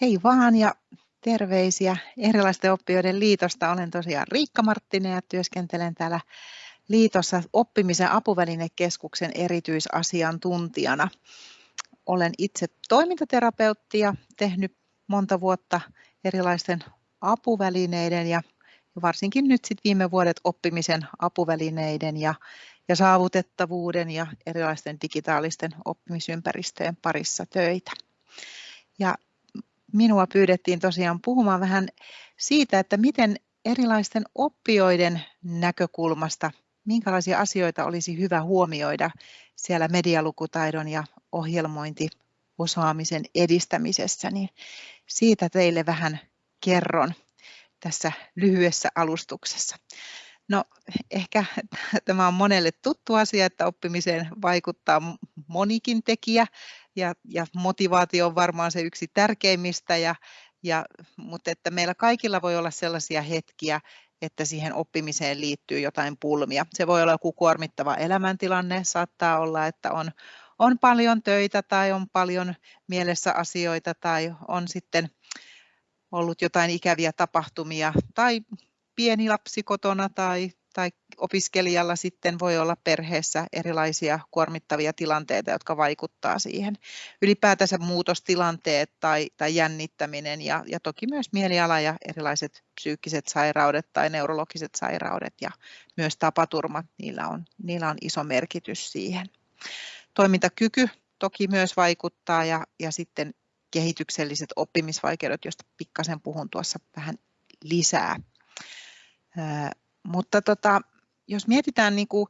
Hei vaan ja terveisiä erilaisten oppijoiden liitosta. Olen tosiaan Riikka Marttinen ja työskentelen täällä liitossa oppimisen apuvälinekeskuksen erityisasiantuntijana. Olen itse toimintaterapeutti ja tehnyt monta vuotta erilaisten apuvälineiden ja varsinkin nyt sit viime vuodet oppimisen apuvälineiden ja, ja saavutettavuuden ja erilaisten digitaalisten oppimisympäristöjen parissa töitä. Ja minua pyydettiin tosiaan puhumaan vähän siitä, että miten erilaisten oppijoiden näkökulmasta, minkälaisia asioita olisi hyvä huomioida siellä medialukutaidon ja ohjelmointiosaamisen edistämisessä, niin siitä teille vähän kerron tässä lyhyessä alustuksessa. No ehkä tämä on monelle tuttu asia, että oppimiseen vaikuttaa monikin tekijä ja, ja motivaatio on varmaan se yksi tärkeimmistä, ja, ja, mutta että meillä kaikilla voi olla sellaisia hetkiä, että siihen oppimiseen liittyy jotain pulmia. Se voi olla joku kuormittava elämäntilanne, saattaa olla, että on, on paljon töitä tai on paljon mielessä asioita tai on sitten ollut jotain ikäviä tapahtumia tai pieni lapsi kotona tai, tai opiskelijalla sitten voi olla perheessä erilaisia kuormittavia tilanteita, jotka vaikuttaa siihen. Ylipäätänsä muutostilanteet tai, tai jännittäminen ja, ja toki myös mieliala ja erilaiset psyykkiset sairaudet tai neurologiset sairaudet ja myös tapaturmat, niillä on, niillä on iso merkitys siihen. Toimintakyky toki myös vaikuttaa ja, ja sitten kehitykselliset oppimisvaikeudet, joista pikkasen puhun tuossa vähän lisää. Mutta tota, jos mietitään niin kuin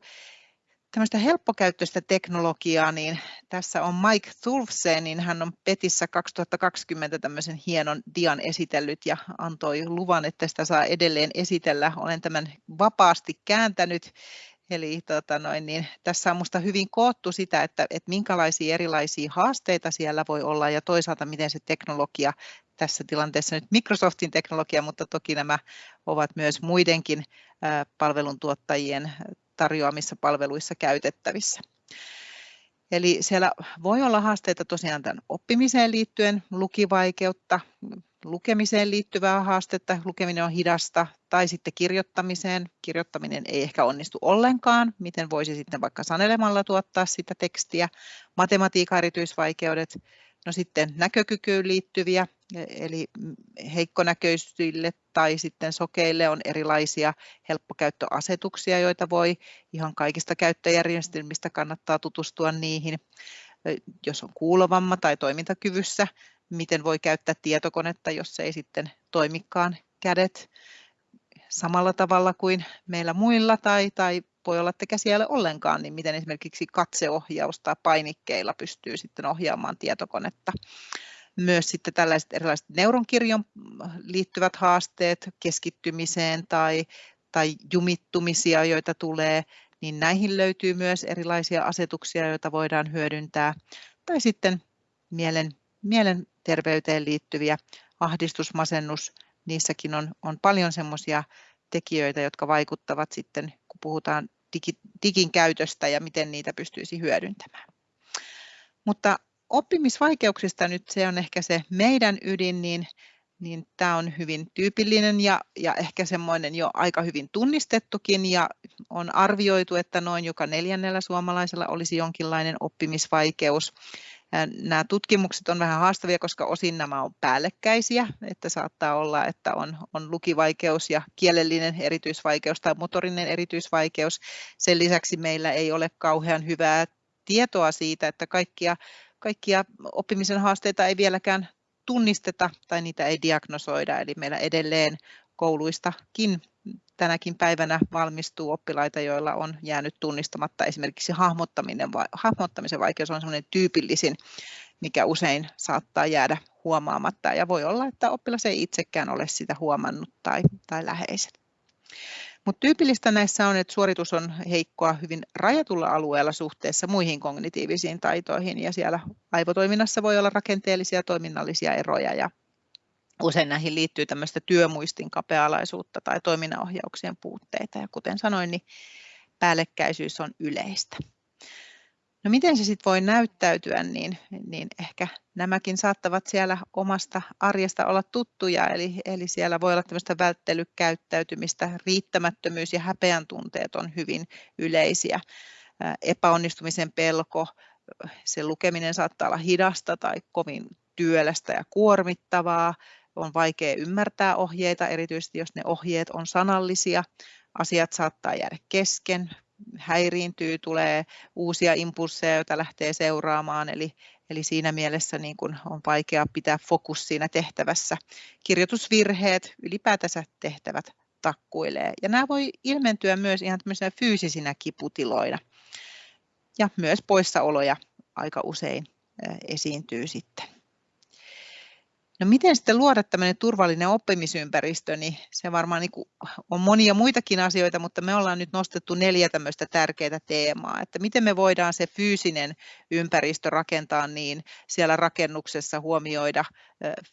tämmöistä helppokäyttöistä teknologiaa, niin tässä on Mike Thulfse, niin hän on Petissä 2020 tämmöisen hienon dian esitellyt ja antoi luvan, että sitä saa edelleen esitellä. Olen tämän vapaasti kääntänyt Eli tota noin, niin tässä on minusta hyvin koottu sitä, että, että minkälaisia erilaisia haasteita siellä voi olla ja toisaalta miten se teknologia tässä tilanteessa nyt Microsoftin teknologia, mutta toki nämä ovat myös muidenkin palveluntuottajien tarjoamissa palveluissa käytettävissä. Eli siellä voi olla haasteita tosiaan tämän oppimiseen liittyen, lukivaikeutta, lukemiseen liittyvää haastetta, lukeminen on hidasta, tai sitten kirjoittamiseen. Kirjoittaminen ei ehkä onnistu ollenkaan, miten voisi sitten vaikka sanelemalla tuottaa sitä tekstiä. Matematiikan erityisvaikeudet, no sitten näkökykyyn liittyviä, eli heikkonäköisille tai sitten sokeille on erilaisia helppokäyttöasetuksia, joita voi ihan kaikista käyttöjärjestelmistä kannattaa tutustua niihin. Jos on kuulovamma tai toimintakyvyssä, miten voi käyttää tietokonetta, jos ei sitten toimikaan kädet samalla tavalla kuin meillä muilla tai, tai voi olla, että käsiä ei ole ollenkaan, niin miten esimerkiksi katseohjaus tai painikkeilla pystyy sitten ohjaamaan tietokonetta. Myös sitten tällaiset erilaiset neuronkirjon liittyvät haasteet keskittymiseen tai, tai jumittumisia, joita tulee, niin näihin löytyy myös erilaisia asetuksia, joita voidaan hyödyntää. Tai sitten mielen, mielenterveyteen liittyviä ahdistus, masennus, niissäkin on, on paljon semmoisia tekijöitä, jotka vaikuttavat sitten, kun puhutaan digi, digin käytöstä ja miten niitä pystyisi hyödyntämään. Mutta oppimisvaikeuksista nyt se on ehkä se meidän ydin, niin, niin tämä on hyvin tyypillinen ja, ja ehkä semmoinen jo aika hyvin tunnistettukin ja on arvioitu, että noin joka neljännellä suomalaisella olisi jonkinlainen oppimisvaikeus. Nämä tutkimukset on vähän haastavia, koska osin nämä on päällekkäisiä, että saattaa olla, että on, on lukivaikeus ja kielellinen erityisvaikeus tai motorinen erityisvaikeus. Sen lisäksi meillä ei ole kauhean hyvää tietoa siitä, että kaikkia, kaikkia oppimisen haasteita ei vieläkään tunnisteta tai niitä ei diagnosoida, eli meillä edelleen kouluistakin tänäkin päivänä valmistuu oppilaita, joilla on jäänyt tunnistamatta esimerkiksi hahmottaminen, hahmottamisen vaikeus on sellainen tyypillisin, mikä usein saattaa jäädä huomaamatta ja voi olla, että oppilas ei itsekään ole sitä huomannut tai, tai läheiset. Mutta tyypillistä näissä on, että suoritus on heikkoa hyvin rajatulla alueella suhteessa muihin kognitiivisiin taitoihin ja siellä aivotoiminnassa voi olla rakenteellisia toiminnallisia eroja ja usein näihin liittyy tämmöistä työmuistin kapealaisuutta tai toiminnanohjauksien puutteita ja kuten sanoin, niin päällekkäisyys on yleistä. No miten se sitten voi näyttäytyä, niin, niin ehkä nämäkin saattavat siellä omasta arjesta olla tuttuja, eli, eli siellä voi olla tämmöistä välttelykäyttäytymistä, riittämättömyys ja häpeän tunteet on hyvin yleisiä. Epäonnistumisen pelko, se lukeminen saattaa olla hidasta tai kovin työlästä ja kuormittavaa, on vaikea ymmärtää ohjeita, erityisesti jos ne ohjeet on sanallisia. Asiat saattaa jäädä kesken, häiriintyy, tulee uusia impulseja, joita lähtee seuraamaan, eli, eli siinä mielessä niin kuin on vaikea pitää fokus siinä tehtävässä. Kirjoitusvirheet, ylipäätänsä tehtävät takkuilee. Ja nämä voi ilmentyä myös ihan fyysisinä kiputiloina. Ja myös poissaoloja aika usein esiintyy sitten. No miten sitten luoda tämmöinen turvallinen oppimisympäristö, niin se varmaan niin on monia muitakin asioita, mutta me ollaan nyt nostettu neljä tämmöistä tärkeää teemaa, että miten me voidaan se fyysinen ympäristö rakentaa niin siellä rakennuksessa huomioida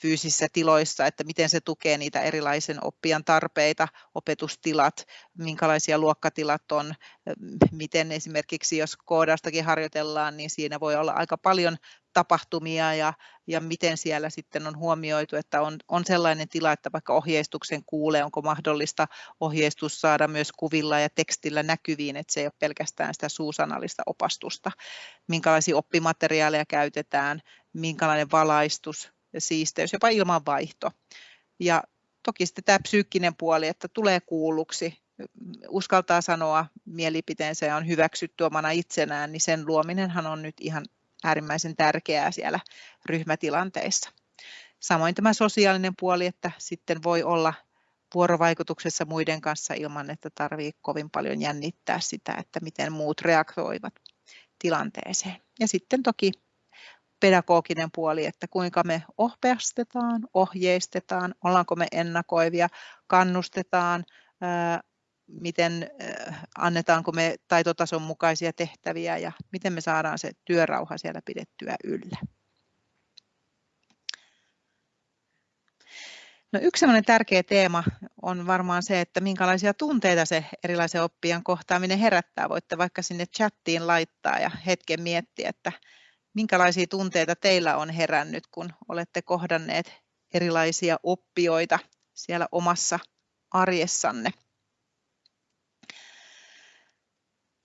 fyysisissä tiloissa, että miten se tukee niitä erilaisen oppijan tarpeita, opetustilat, minkälaisia luokkatilat on, miten esimerkiksi jos koodaustakin harjoitellaan, niin siinä voi olla aika paljon tapahtumia ja, ja miten siellä sitten on huomioitu, että on, on sellainen tila, että vaikka ohjeistuksen kuulee, onko mahdollista ohjeistus saada myös kuvilla ja tekstillä näkyviin, että se ei ole pelkästään sitä suusanallista opastusta, minkälaisia oppimateriaaleja käytetään, minkälainen valaistus siisteys, jopa ilmanvaihto. Ja toki sitten tämä psyykkinen puoli, että tulee kuulluksi, uskaltaa sanoa mielipiteensä ja on hyväksytty omana itsenään, niin sen luominenhan on nyt ihan äärimmäisen tärkeää siellä ryhmätilanteissa. Samoin tämä sosiaalinen puoli, että sitten voi olla vuorovaikutuksessa muiden kanssa ilman, että tarvii kovin paljon jännittää sitä, että miten muut reagoivat tilanteeseen. Ja sitten toki pedagoginen puoli, että kuinka me ohjeistetaan, ohjeistetaan, ollaanko me ennakoivia, kannustetaan, miten annetaanko me taitotason mukaisia tehtäviä ja miten me saadaan se työrauha siellä pidettyä yllä. No yksi tärkeä teema on varmaan se, että minkälaisia tunteita se erilaisen oppijan kohtaaminen herättää. Voitte vaikka sinne chattiin laittaa ja hetken miettiä, että minkälaisia tunteita teillä on herännyt, kun olette kohdanneet erilaisia oppijoita siellä omassa arjessanne.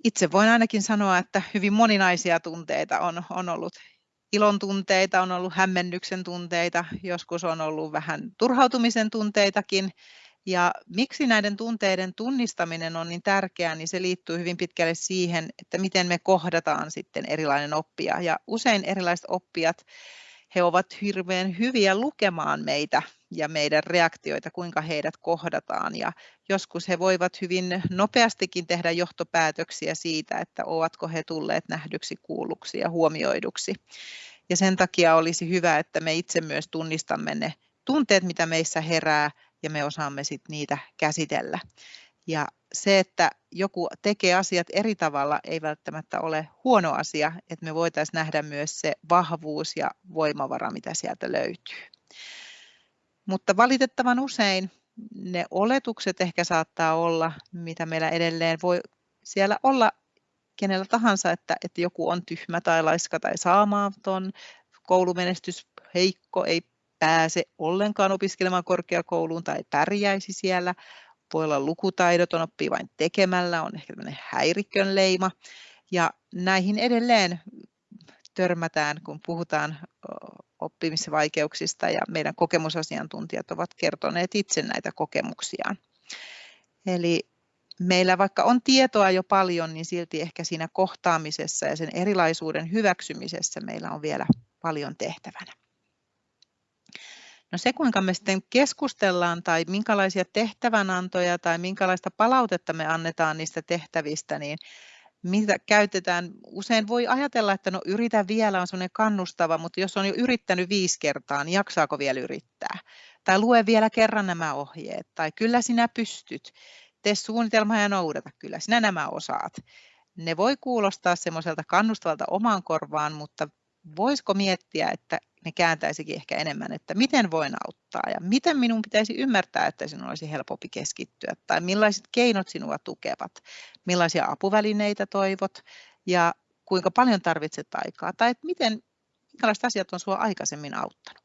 Itse voin ainakin sanoa, että hyvin moninaisia tunteita on, on ollut. Ilon tunteita, on ollut hämmennyksen tunteita, joskus on ollut vähän turhautumisen tunteitakin. Ja miksi näiden tunteiden tunnistaminen on niin tärkeää, niin se liittyy hyvin pitkälle siihen, että miten me kohdataan sitten erilainen oppija. Ja usein erilaiset oppijat he ovat hirveän hyviä lukemaan meitä ja meidän reaktioita, kuinka heidät kohdataan. Ja joskus he voivat hyvin nopeastikin tehdä johtopäätöksiä siitä, että ovatko he tulleet nähdyksi, kuulluksi ja huomioiduksi. Ja sen takia olisi hyvä, että me itse myös tunnistamme ne tunteet, mitä meissä herää, ja me osaamme sitten niitä käsitellä. Ja se, että joku tekee asiat eri tavalla, ei välttämättä ole huono asia, että me voitaisiin nähdä myös se vahvuus ja voimavara, mitä sieltä löytyy. Mutta valitettavan usein ne oletukset ehkä saattaa olla, mitä meillä edelleen voi siellä olla kenellä tahansa, että, että joku on tyhmä tai laiska tai saamaton, koulumenestys heikko, ei pääse ollenkaan opiskelemaan korkeakouluun tai pärjäisi siellä, voi olla lukutaidoton, oppii vain tekemällä, on ehkä tämmöinen häirikön leima. Ja näihin edelleen törmätään, kun puhutaan oppimisvaikeuksista ja meidän kokemusasiantuntijat ovat kertoneet itse näitä kokemuksiaan. Eli meillä vaikka on tietoa jo paljon, niin silti ehkä siinä kohtaamisessa ja sen erilaisuuden hyväksymisessä meillä on vielä paljon tehtävänä. No se, kuinka me sitten keskustellaan tai minkälaisia tehtävänantoja tai minkälaista palautetta me annetaan niistä tehtävistä, niin mitä käytetään. Usein voi ajatella, että no yritä vielä on sellainen kannustava, mutta jos on jo yrittänyt viisi kertaa, niin jaksaako vielä yrittää? Tai lue vielä kerran nämä ohjeet, tai kyllä sinä pystyt, tee suunnitelma ja noudata, kyllä sinä nämä osaat. Ne voi kuulostaa semmoiselta kannustavalta omaan korvaan, mutta voisiko miettiä, että ne kääntäisikin ehkä enemmän, että miten voin auttaa ja miten minun pitäisi ymmärtää, että sinun olisi helpompi keskittyä tai millaiset keinot sinua tukevat, millaisia apuvälineitä toivot ja kuinka paljon tarvitset aikaa tai että miten, minkälaiset asiat on sinua aikaisemmin auttanut.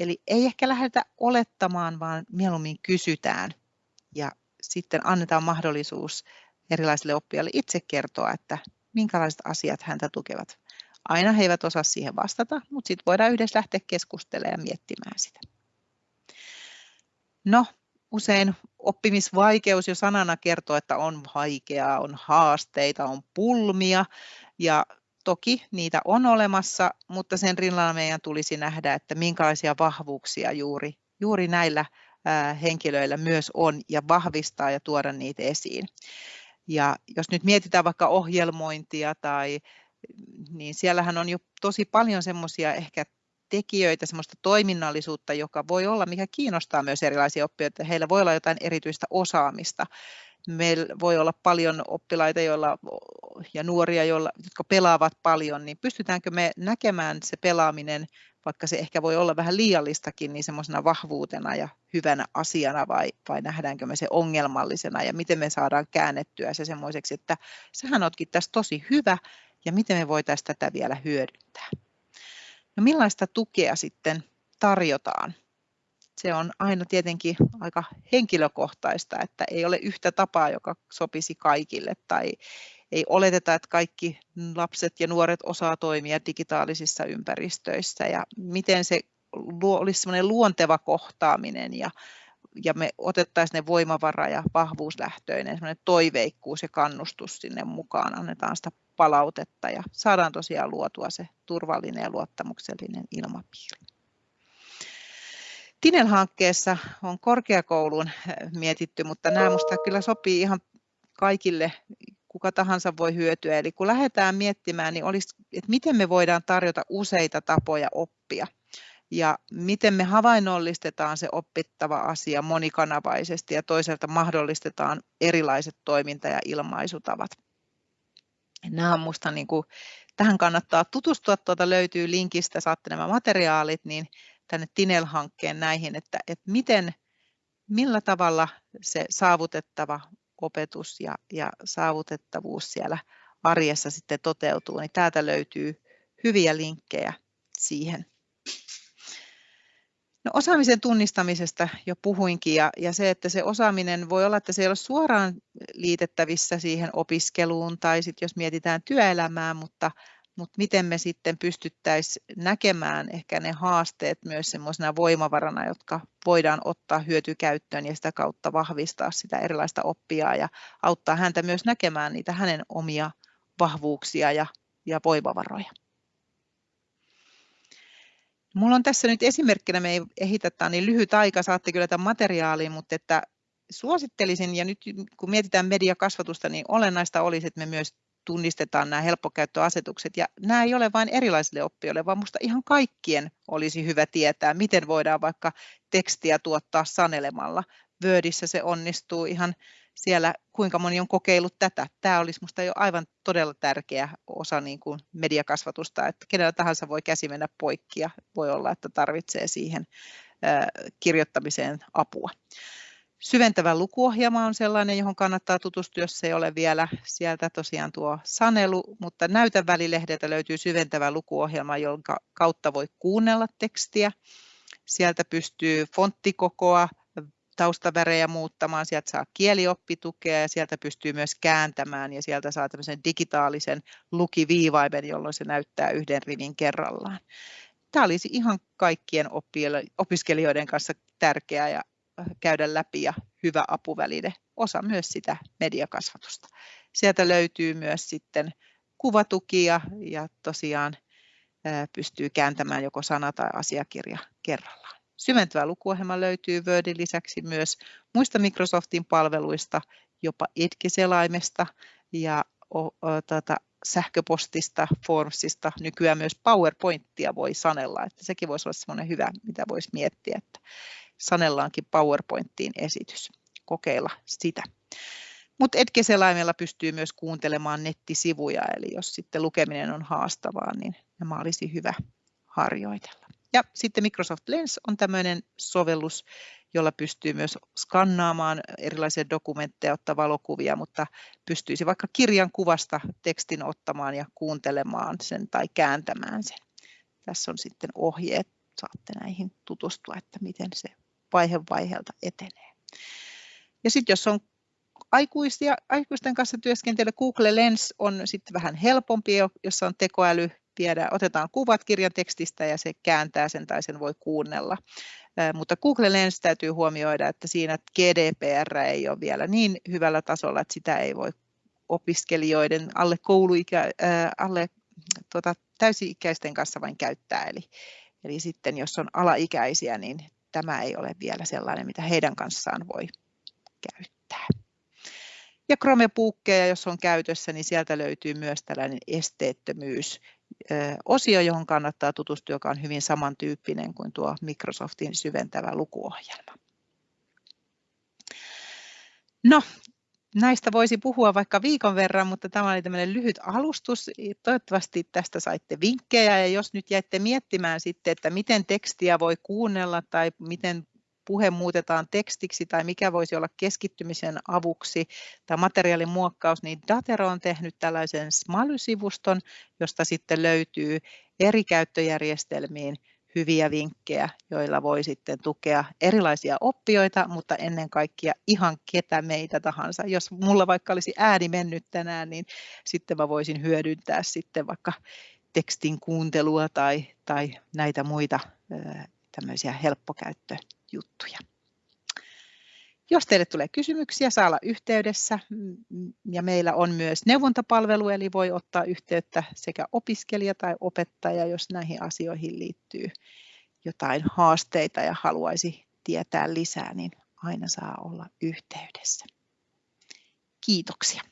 Eli ei ehkä lähdetä olettamaan, vaan mieluummin kysytään ja sitten annetaan mahdollisuus erilaisille oppijoille itse kertoa, että minkälaiset asiat häntä tukevat. Aina he eivät osaa siihen vastata, mutta sitten voidaan yhdessä lähteä keskustelemaan ja miettimään sitä. No, usein oppimisvaikeus jo sanana kertoo, että on vaikeaa, on haasteita, on pulmia ja toki niitä on olemassa, mutta sen rinnalla meidän tulisi nähdä, että minkälaisia vahvuuksia juuri, juuri näillä henkilöillä myös on ja vahvistaa ja tuoda niitä esiin. Ja jos nyt mietitään vaikka ohjelmointia tai niin siellähän on jo tosi paljon semmoisia ehkä tekijöitä, semmoista toiminnallisuutta, joka voi olla, mikä kiinnostaa myös erilaisia oppijoita. Heillä voi olla jotain erityistä osaamista. Meillä voi olla paljon oppilaita joilla, ja nuoria, joilla, jotka pelaavat paljon, niin pystytäänkö me näkemään se pelaaminen, vaikka se ehkä voi olla vähän liiallistakin, niin semmoisena vahvuutena ja hyvänä asiana vai, vai nähdäänkö me se ongelmallisena ja miten me saadaan käännettyä se semmoiseksi, että sähän ootkin tässä tosi hyvä ja miten me voitaisiin tätä vielä hyödyntää. No millaista tukea sitten tarjotaan? Se on aina tietenkin aika henkilökohtaista, että ei ole yhtä tapaa, joka sopisi kaikille tai ei oleteta, että kaikki lapset ja nuoret osaa toimia digitaalisissa ympäristöissä ja miten se olisi semmoinen luonteva kohtaaminen ja, ja me otettaisiin ne voimavara ja vahvuuslähtöinen toiveikkuus ja kannustus sinne mukaan, annetaan sitä palautetta ja saadaan tosiaan luotua se turvallinen ja luottamuksellinen ilmapiiri. Tinel-hankkeessa on korkeakoulun eh, mietitty, mutta nämä minusta kyllä sopii ihan kaikille, kuka tahansa voi hyötyä. Eli kun lähdetään miettimään, niin olisi, että miten me voidaan tarjota useita tapoja oppia ja miten me havainnollistetaan se oppittava asia monikanavaisesti ja toisaalta mahdollistetaan erilaiset toiminta- ja ilmaisutavat. Nämä on musta niin kuin, tähän kannattaa tutustua, tuota löytyy linkistä, saatte nämä materiaalit, niin tänne Tinel-hankkeen näihin, että, että miten, millä tavalla se saavutettava opetus ja, ja saavutettavuus siellä arjessa sitten toteutuu, niin täältä löytyy hyviä linkkejä siihen. No, osaamisen tunnistamisesta jo puhuinkin ja, ja se, että se osaaminen voi olla, että se ei ole suoraan liitettävissä siihen opiskeluun tai sitten jos mietitään työelämää, mutta, mutta miten me sitten pystyttäisiin näkemään ehkä ne haasteet myös semmoisena voimavarana, jotka voidaan ottaa hyötykäyttöön ja sitä kautta vahvistaa sitä erilaista oppijaa ja auttaa häntä myös näkemään niitä hänen omia vahvuuksia ja, ja voimavaroja. Mulla on tässä nyt esimerkkinä, me ei ehitä, tämä niin lyhyt aika, saatte kyllä tämän materiaalin, mutta että suosittelisin, ja nyt kun mietitään mediakasvatusta, niin olennaista olisi, että me myös tunnistetaan nämä helppokäyttöasetukset, ja nämä ei ole vain erilaisille oppijoille, vaan minusta ihan kaikkien olisi hyvä tietää, miten voidaan vaikka tekstiä tuottaa sanelemalla. Wordissä se onnistuu ihan siellä, kuinka moni on kokeillut tätä. Tämä olisi minusta jo aivan todella tärkeä osa niin kuin mediakasvatusta, että kenellä tahansa voi käsi mennä poikki ja voi olla, että tarvitsee siihen kirjoittamiseen apua. Syventävä lukuohjelma on sellainen, johon kannattaa tutustua, jos ei ole vielä sieltä tosiaan tuo sanelu, mutta näytän välilehdeltä löytyy syventävä lukuohjelma, jonka kautta voi kuunnella tekstiä. Sieltä pystyy fonttikokoa, taustavärejä muuttamaan, sieltä saa kielioppitukea ja sieltä pystyy myös kääntämään ja sieltä saa tämmöisen digitaalisen lukiviivaimen, jolloin se näyttää yhden rivin kerrallaan. Tämä olisi ihan kaikkien opiskelijoiden kanssa tärkeää ja äh, käydä läpi ja hyvä apuväline, osa myös sitä mediakasvatusta. Sieltä löytyy myös sitten kuvatukia ja tosiaan äh, pystyy kääntämään joko sana tai asiakirja kerrallaan. Syventävä lukuohjelma löytyy Wordin lisäksi myös muista Microsoftin palveluista, jopa Edge-selaimesta ja o, o, tata, sähköpostista, Formsista, nykyään myös PowerPointia voi sanella, että sekin voisi olla semmoinen hyvä, mitä voisi miettiä, että sanellaankin PowerPointiin esitys, kokeilla sitä. Mutta Edge-selaimella pystyy myös kuuntelemaan nettisivuja, eli jos sitten lukeminen on haastavaa, niin nämä olisi hyvä harjoitella. Ja sitten Microsoft Lens on tämmöinen sovellus, jolla pystyy myös skannaamaan erilaisia dokumentteja, ottaa valokuvia, mutta pystyisi vaikka kirjan kuvasta tekstin ottamaan ja kuuntelemaan sen tai kääntämään sen. Tässä on sitten ohjeet, saatte näihin tutustua, että miten se vaihe vaiheelta etenee. Ja sitten jos on aikuisia, aikuisten kanssa työskentely, Google Lens on sitten vähän helpompi, jossa on tekoäly, viedä, otetaan kuvat kirjan tekstistä ja se kääntää sen tai sen voi kuunnella. Mutta Google Lens täytyy huomioida, että siinä GDPR ei ole vielä niin hyvällä tasolla, että sitä ei voi opiskelijoiden alle, kouluikä, alle tuota, täysi-ikäisten kanssa vain käyttää. Eli, eli sitten jos on alaikäisiä, niin tämä ei ole vielä sellainen, mitä heidän kanssaan voi käyttää. Ja Chromebookeja, jos on käytössä, niin sieltä löytyy myös tällainen esteettömyys osio, johon kannattaa tutustua, joka on hyvin samantyyppinen kuin tuo Microsoftin syventävä lukuohjelma. No, näistä voisi puhua vaikka viikon verran, mutta tämä oli tämmöinen lyhyt alustus. Toivottavasti tästä saitte vinkkejä ja jos nyt jäitte miettimään sitten, että miten tekstiä voi kuunnella tai miten puhe muutetaan tekstiksi tai mikä voisi olla keskittymisen avuksi tai materiaalin muokkaus, niin Datero on tehnyt tällaisen Smaly-sivuston, josta sitten löytyy eri käyttöjärjestelmiin hyviä vinkkejä, joilla voi sitten tukea erilaisia oppijoita, mutta ennen kaikkea ihan ketä meitä tahansa. Jos mulla vaikka olisi ääni mennyt tänään, niin sitten mä voisin hyödyntää sitten vaikka tekstin kuuntelua tai, tai näitä muita tämmöisiä helppokäyttöjuttuja. Jos teille tulee kysymyksiä, saa olla yhteydessä ja meillä on myös neuvontapalvelu, eli voi ottaa yhteyttä sekä opiskelija tai opettaja, jos näihin asioihin liittyy jotain haasteita ja haluaisi tietää lisää, niin aina saa olla yhteydessä. Kiitoksia.